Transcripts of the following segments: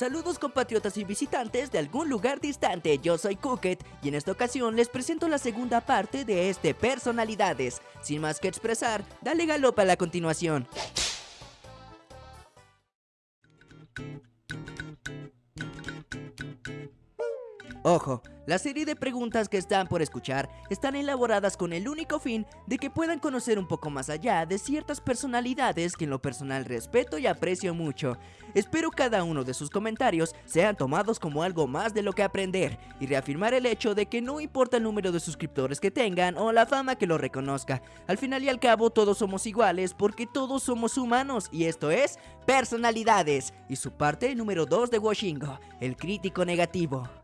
Saludos compatriotas y visitantes de algún lugar distante, yo soy Cookit y en esta ocasión les presento la segunda parte de este Personalidades. Sin más que expresar, dale galopa a la continuación. Ojo, la serie de preguntas que están por escuchar están elaboradas con el único fin de que puedan conocer un poco más allá de ciertas personalidades que en lo personal respeto y aprecio mucho. Espero cada uno de sus comentarios sean tomados como algo más de lo que aprender y reafirmar el hecho de que no importa el número de suscriptores que tengan o la fama que lo reconozca. Al final y al cabo todos somos iguales porque todos somos humanos y esto es personalidades y su parte número 2 de Washingo, el crítico negativo.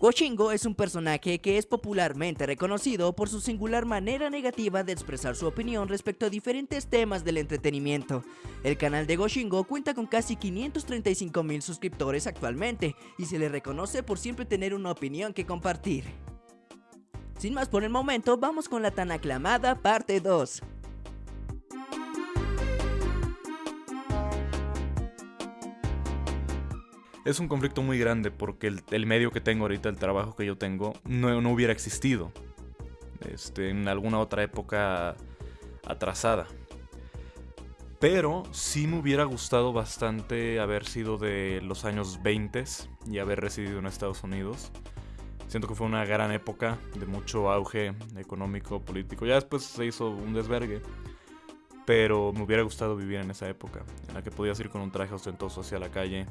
Goshingo es un personaje que es popularmente reconocido por su singular manera negativa de expresar su opinión respecto a diferentes temas del entretenimiento. El canal de Goshingo cuenta con casi 535 mil suscriptores actualmente y se le reconoce por siempre tener una opinión que compartir. Sin más por el momento, vamos con la tan aclamada parte 2. Es un conflicto muy grande porque el, medio que tengo ahorita, el trabajo que yo tengo, no, no hubiera existido este, en alguna otra época atrasada. Pero sí me hubiera gustado bastante haber sido de los años 20 y haber residido en Estados Unidos. Siento que fue una gran época de mucho auge económico, político. Ya después se hizo un desvergue. Pero me hubiera gustado vivir en esa época, en la que podías ir con un traje ostentoso hacia la calle,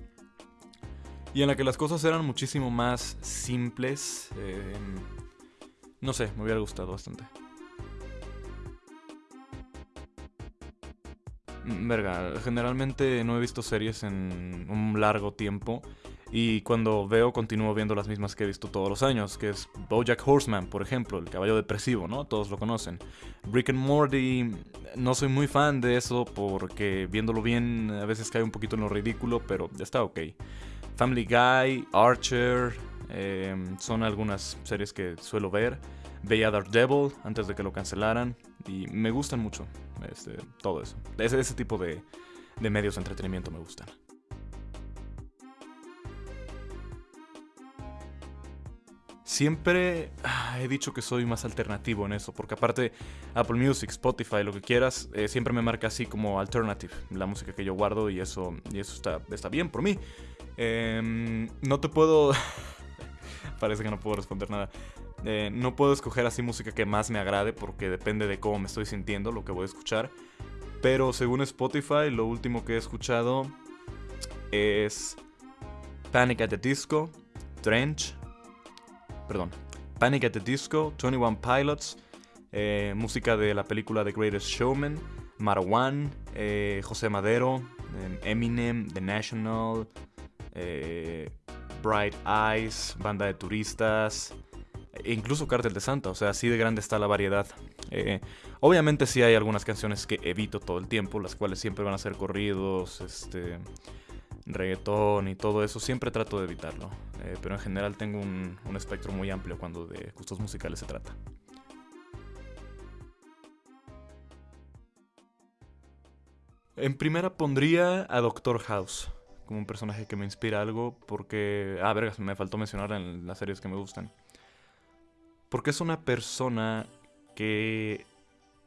y en la que las cosas eran muchísimo más simples. Eh, no sé, me hubiera gustado bastante. Mm, verga, generalmente no he visto series en un largo tiempo y cuando veo continúo viendo las mismas que he visto todos los años, que es BoJack Horseman, por ejemplo, el caballo depresivo, ¿no? Todos lo conocen. Rick and Morty, no soy muy fan de eso porque viéndolo bien a veces cae un poquito en lo ridículo, pero está ok. Family Guy, Archer, em, son algunas series que suelo ver. Veía Daredevil antes de que lo cancelaran y me gustan mucho este, todo eso. Ese, ese tipo de, de medios de entretenimiento me gustan. Siempre ah, he dicho que soy más alternativo en eso, porque aparte Apple Music, Spotify, lo que quieras, eh, siempre me marca así como alternative, la música que yo guardo y eso, y eso está, está bien por mí. Em, no te puedo... Parece que no puedo responder nada. Eh, no puedo escoger así música que más me agrade porque depende de cómo me estoy sintiendo, lo que voy a escuchar. Pero según Spotify, lo último que he escuchado es Panic at the Disco, Trench, perdón, Panic at the Disco, 21 Pilots, eh, música de la película The Greatest Showman, Marwan, eh, José Madero, Eminem, The National, eh, Bright Eyes, Banda de Turistas, e incluso Cártel de Santa, o sea, así de grande está la variedad. Eh, obviamente sí hay algunas canciones que evito todo el tiempo, las cuales siempre van a ser corridos, este, reggaetón y todo eso, siempre trato de evitarlo. Eh, pero en general tengo un, un espectro muy amplio cuando de gustos musicales se trata. En primera pondría a Doctor House como un personaje que me inspira algo porque... Ah, vergas, me faltó mencionar en las series que me gustan. Porque es una persona que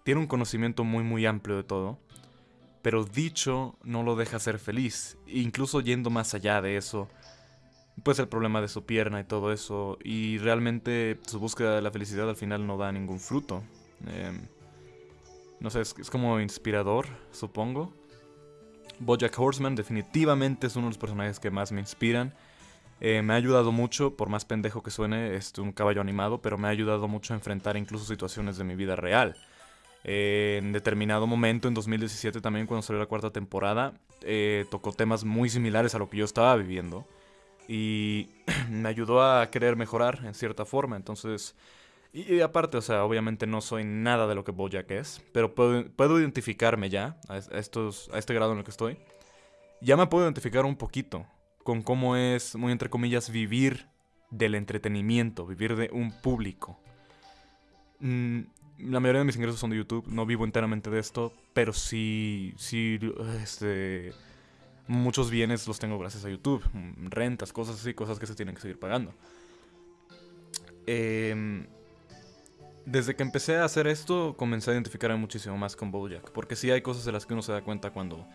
tiene un conocimiento muy muy amplio de todo, pero dicho no lo deja ser feliz, incluso yendo más allá de eso. Pues el problema de su pierna y todo eso, y realmente su búsqueda de la felicidad al final no da ningún fruto. Em, no sé, es como inspirador, supongo. Bojack Horseman definitivamente es uno de los personajes que más me inspiran. Eh, me ha ayudado mucho, por más pendejo que suene, es un caballo animado, pero me ha ayudado mucho a enfrentar incluso situaciones de mi vida real. Eh, en determinado momento, en 2017 también, cuando salió la cuarta temporada, eh, tocó temas muy similares a lo que yo estaba viviendo. Y me ayudó a querer mejorar en cierta forma. Entonces, y, aparte, o sea, obviamente no soy nada de lo que Bojack es, pero puedo, identificarme ya a, estos, a este grado en el que estoy. Ya me puedo identificar un poquito con cómo es, muy entre comillas, vivir del entretenimiento, vivir de un público. Mm, la mayoría de mis ingresos son de YouTube, no vivo enteramente de esto, pero sí, sí, este, muchos bienes los tengo gracias a YouTube, rentas, cosas así, cosas que se tienen que seguir pagando. Em, desde que empecé a hacer esto, comencé a identificarme muchísimo más con Bojack, porque sí hay cosas de las que uno se da cuenta cuando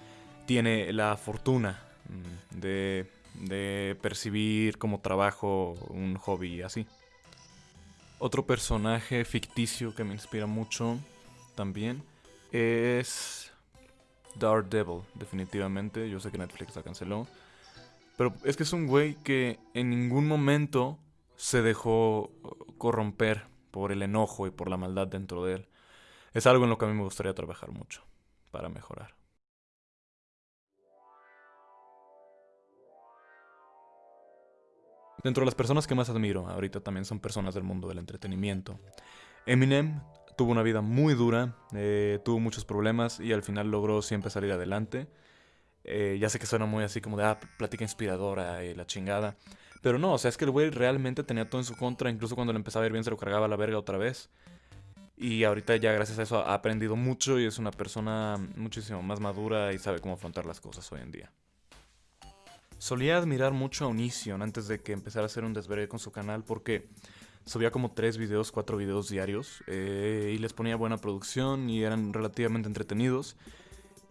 tiene la fortuna mm, de, de percibir como trabajo un hobby así. Otro personaje ficticio que me inspira mucho también es Daredevil, definitivamente. Yo sé que Netflix la canceló. Pero es que es un güey que en ningún momento se dejó corromper por el enojo y por la maldad dentro de él. Es algo en lo que a mí me gustaría trabajar mucho para mejorar. Dentro de las personas que más admiro ahorita también son personas del mundo del entretenimiento. Eminem tuvo una vida muy dura, eh, tuvo muchos problemas y al final logró siempre salir adelante. Eh, ya sé que suena muy así como de, ah, plática inspiradora y la chingada. Pero no, o sea, es que el güey realmente tenía todo en su contra, incluso cuando le empezaba a ir bien se lo cargaba a la verga otra vez. Y ahorita ya gracias a eso ha aprendido mucho y es una persona muchísimo más madura y sabe cómo afrontar las cosas hoy en día. Solía admirar mucho a Onision antes de que empezara a hacer un desvergue con su canal porque subía como tres videos, cuatro videos diarios eh, y les ponía buena producción y eran relativamente entretenidos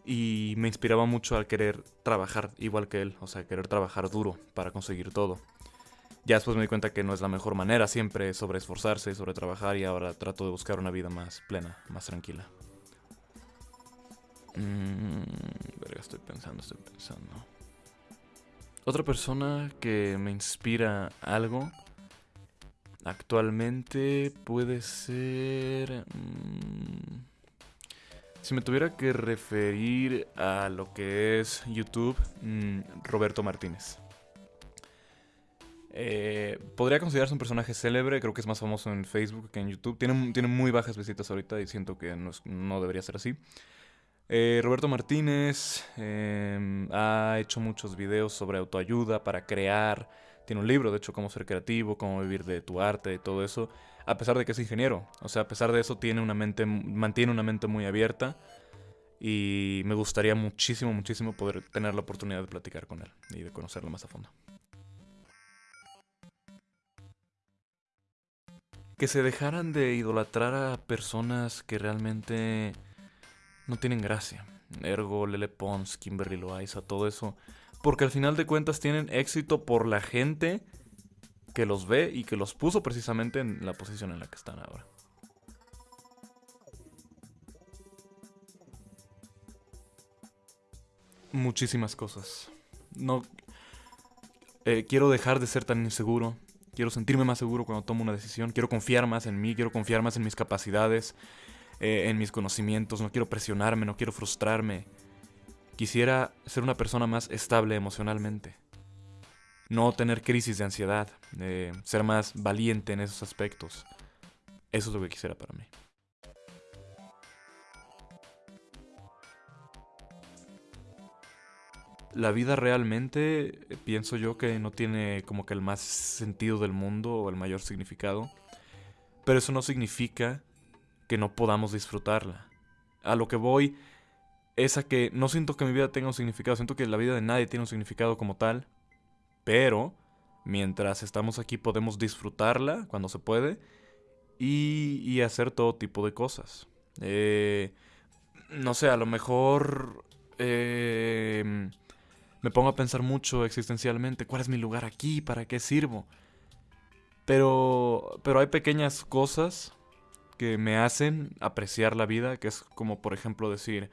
y me inspiraba mucho al querer trabajar igual que él, o sea, querer trabajar duro para conseguir todo. Ya después me di cuenta que no es la mejor manera siempre sobre esforzarse sobre trabajar y ahora trato de buscar una vida más plena, más tranquila. Mmm, verga, estoy pensando, estoy pensando. Otra persona que me inspira algo actualmente puede ser... Mm, si me tuviera que referir a lo que es YouTube, mm, Roberto Martínez. Eh, podría considerarse un personaje célebre, creo que es más famoso en Facebook que en YouTube. Tiene, tiene muy bajas visitas ahorita y siento que no debería ser así. Eh, Roberto Martínez em, ha hecho muchos videos sobre autoayuda para crear. Tiene un libro, de hecho, cómo ser creativo, cómo vivir de tu arte y todo eso. A pesar de que es ingeniero. O sea, a pesar de eso, tiene una mente, mantiene una mente muy abierta. Y me gustaría muchísimo, muchísimo poder tener la oportunidad de platicar con él y de conocerlo más a fondo. Que se dejaran de idolatrar a personas que realmente no tienen gracia. Ergo, Lele Pons, Kimberly Loaiza, todo eso. Porque al final de cuentas tienen éxito por la gente que los ve y que los puso precisamente en la posición en la que están ahora. Muchísimas cosas. No eh, quiero dejar de ser tan inseguro. Quiero sentirme más seguro cuando tomo una decisión. Quiero confiar más en mí. Quiero confiar más en mis capacidades. Eh, en mis conocimientos, no quiero presionarme, no quiero frustrarme. Quisiera ser una persona más estable emocionalmente. No tener crisis de ansiedad, ser más valiente en esos aspectos. Eso es lo que quisiera para mí. La vida realmente pienso yo que no tiene como que el más sentido del mundo o el mayor significado. Pero eso no significa que no podamos disfrutarla. A lo que voy es a que no siento que mi vida tenga un significado, siento que la vida de nadie tiene un significado como tal, pero mientras estamos aquí podemos disfrutarla cuando se puede y, hacer todo tipo de cosas. Eh, no sé, a lo mejor em, me pongo a pensar mucho existencialmente, ¿cuál es mi lugar aquí? ¿Para qué sirvo? Pero, pero hay pequeñas cosas que me hacen apreciar la vida, que es como por ejemplo decir,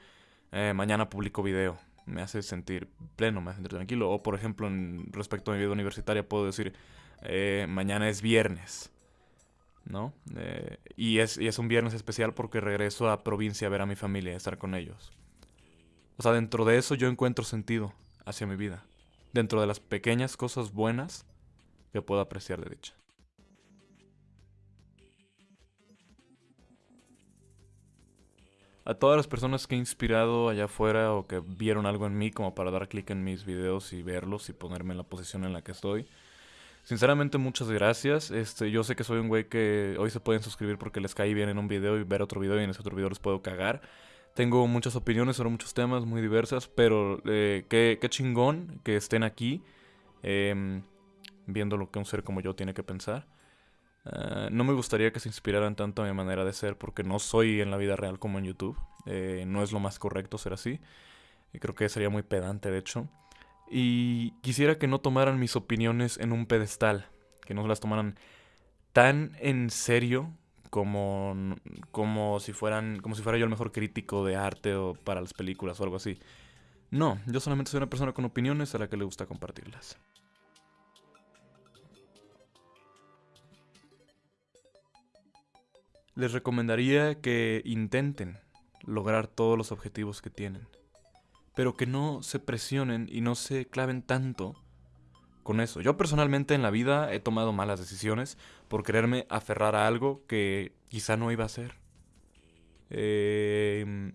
eh, mañana publico video, me hace sentir pleno, me hace sentir tranquilo. O por ejemplo, en, respecto a mi vida universitaria, puedo decir, eh, mañana es viernes, ¿no? Eh, y, es, y es un viernes especial porque regreso a provincia a ver a mi familia, a estar con ellos. O sea, dentro de eso yo encuentro sentido hacia mi vida. Dentro de las pequeñas cosas buenas que puedo apreciar de dicha. A todas las personas que he inspirado allá afuera o que vieron algo en mí como para dar clic en mis videos y verlos y ponerme en la posición en la que estoy. Sinceramente, muchas gracias. Este, yo sé que soy un güey que hoy se pueden suscribir porque les caí bien en un video y ver otro video y en ese otro video les puedo cagar. Tengo muchas opiniones sobre muchos temas muy diversas, pero eh, qué, qué, chingón que estén aquí em, viendo lo que un ser como yo tiene que pensar. Ah, no me gustaría que se inspiraran tanto a mi manera de ser porque no soy en la vida real como en YouTube. Eh, no es lo más correcto ser así. Y creo que sería muy pedante, de hecho. Y quisiera que no tomaran mis opiniones en un pedestal, que no las tomaran tan en serio como, como, si fueran, como si fuera yo el mejor crítico de arte o para las películas o algo así. No, yo solamente soy una persona con opiniones a la que le gusta compartirlas. Les recomendaría que intenten lograr todos los objetivos que tienen pero que no se presionen y no se claven tanto con eso. Yo personalmente en la vida he tomado malas decisiones por quererme aferrar a algo que quizá no iba a ser. Em,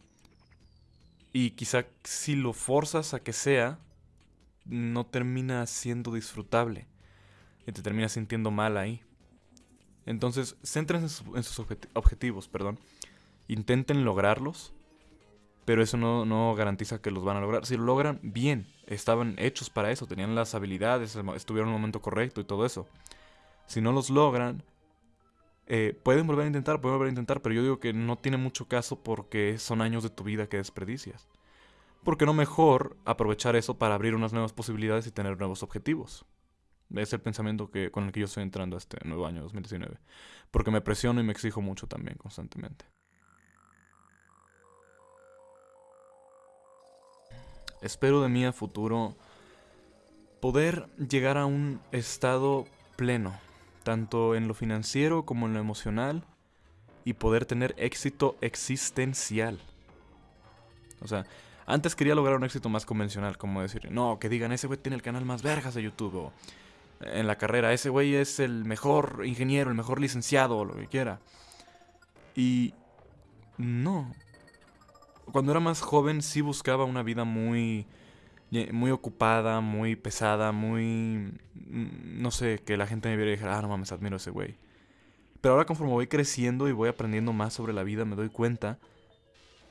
y quizá si lo forzas a que sea, no termina siendo disfrutable. Y te terminas sintiendo mal ahí. Entonces, céntrense en sus objetivos, perdón. Intenten lograrlos pero eso no, garantiza que los van a lograr. Si lo logran, bien, estaban hechos para eso, tenían las habilidades, estuvieron en el momento correcto y todo eso. Si no los logran, eh, pueden volver a intentar, pueden volver a intentar, pero yo digo que no tiene mucho caso porque son años de tu vida que desperdicias. ¿Por qué no mejor aprovechar eso para abrir unas nuevas posibilidades y tener nuevos objetivos? Es el pensamiento que, con el que yo estoy entrando a este nuevo año 2019. Porque me presiono y me exijo mucho también constantemente. Espero de mí a futuro poder llegar a un estado pleno, tanto en lo financiero como en lo emocional, y poder tener éxito existencial. O sea, antes quería lograr un éxito más convencional, como decir, no, que digan, ese güey tiene el canal más vergas de YouTube, en la carrera, ese güey es el mejor ingeniero, el mejor licenciado, lo que quiera. Y no, cuando era más joven sí buscaba una vida muy muy ocupada, muy pesada, muy mm, no sé, que la gente me viera y dijera, "Ah, no mames, admiro a ese güey." Pero ahora conforme voy creciendo y voy aprendiendo más sobre la vida, me doy cuenta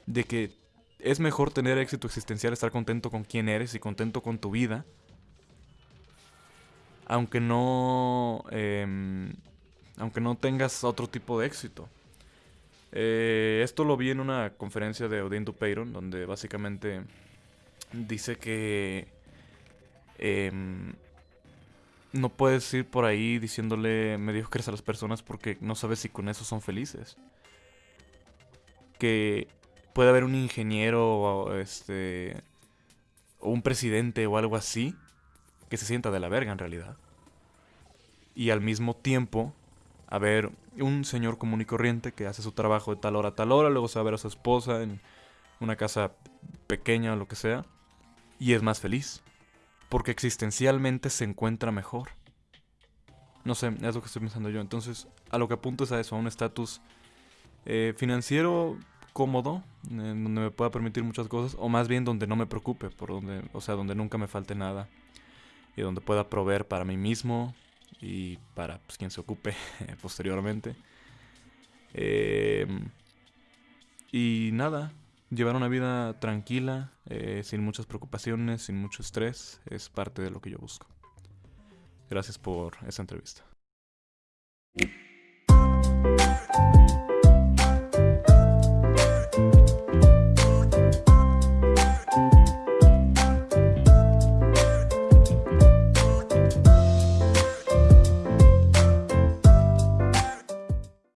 de que es mejor tener éxito existencial, estar contento con quién eres y contento con tu vida. Aunque no. Em, aunque no tengas otro tipo de éxito. Eh, esto lo vi en una conferencia de Odin Dupeyron, donde básicamente dice que em, no puedes ir por ahí diciéndole mediocres a las personas porque no sabes si con eso son felices. Que puede haber un ingeniero o, este, o un presidente o algo así que se sienta de la verga en realidad. Y al mismo tiempo a ver un señor común y corriente que hace su trabajo de tal hora a tal hora, luego se va a ver a su esposa en una casa pequeña o lo que sea, y es más feliz, porque existencialmente se encuentra mejor. No sé, es lo que estoy pensando yo. Entonces, a lo que apunto es a eso, a un estatus eh, financiero cómodo, en donde me pueda permitir muchas cosas, o más bien donde no me preocupe, por donde, o sea, donde nunca me falte nada, y donde pueda proveer para mí mismo, y para pues, quien se ocupe posteriormente. Em, y nada, llevar una vida tranquila, eh, sin muchas preocupaciones, sin mucho estrés, es parte de lo que yo busco. Gracias por esa entrevista.